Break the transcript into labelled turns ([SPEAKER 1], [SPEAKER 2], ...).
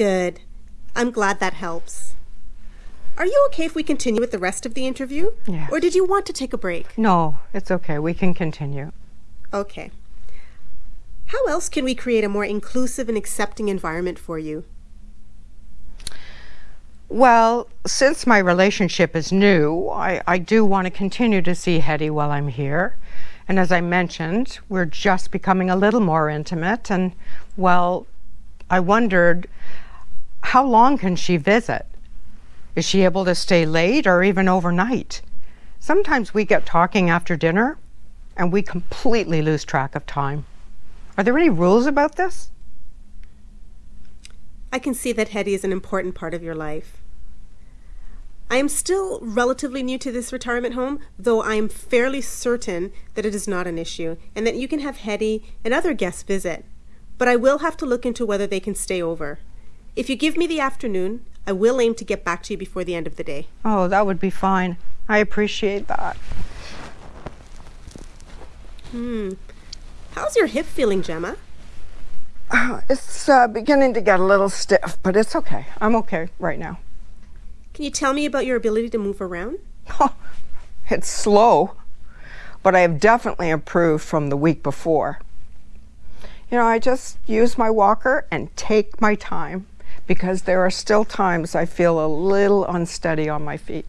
[SPEAKER 1] Good. I'm glad that helps. Are you okay if we continue with the rest of the interview?
[SPEAKER 2] Yes.
[SPEAKER 1] Or did you want to take a break?
[SPEAKER 2] No, it's okay. We can continue.
[SPEAKER 1] Okay. How else can we create a more inclusive and accepting environment for you?
[SPEAKER 2] Well, since my relationship is new, I, I do want to continue to see Hetty while I'm here. And as I mentioned, we're just becoming a little more intimate. And, well, I wondered how long can she visit? Is she able to stay late or even overnight? Sometimes we get talking after dinner and we completely lose track of time. Are there any rules about this?
[SPEAKER 1] I can see that Hetty is an important part of your life. I am still relatively new to this retirement home, though I am fairly certain that it is not an issue and that you can have Hetty and other guests visit. But I will have to look into whether they can stay over. If you give me the afternoon, I will aim to get back to you before the end of the day.
[SPEAKER 2] Oh, that would be fine. I appreciate that.
[SPEAKER 1] Hmm. How's your hip feeling, Gemma?
[SPEAKER 2] Uh, it's uh, beginning to get a little stiff, but it's okay. I'm okay right now.
[SPEAKER 1] Can you tell me about your ability to move around?
[SPEAKER 2] Oh, it's slow, but I have definitely improved from the week before. You know, I just use my walker and take my time because there are still times I feel a little unsteady on my feet.